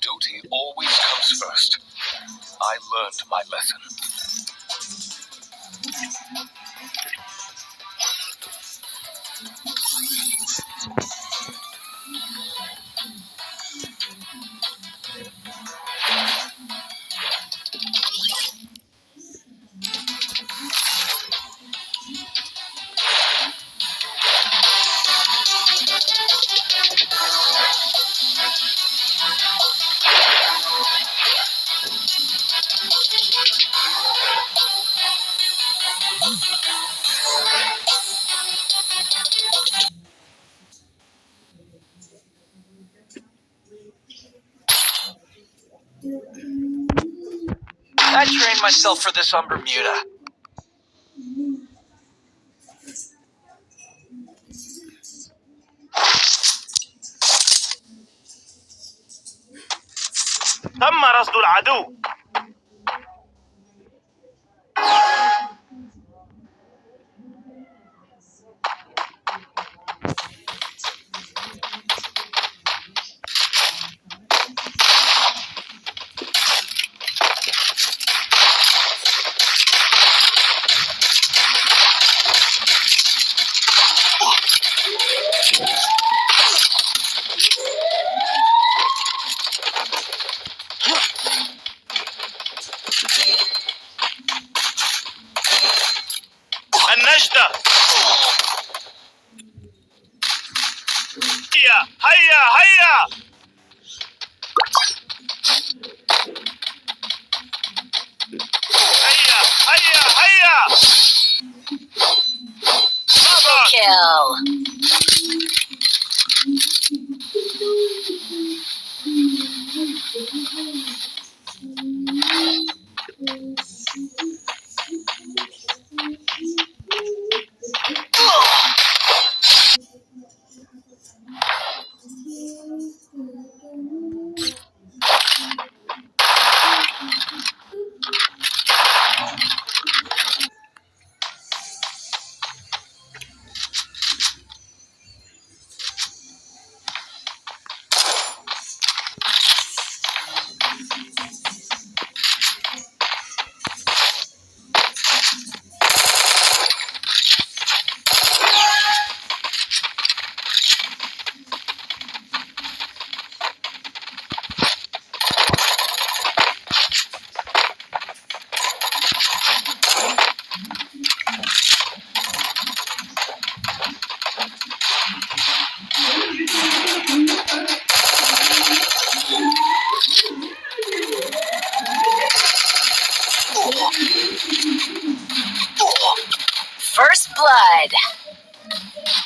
Duty always comes first. I learned my lesson. I trained myself for this on Bermuda. تم رصد العدو النجدة. هيا هيا هيا. フフフ。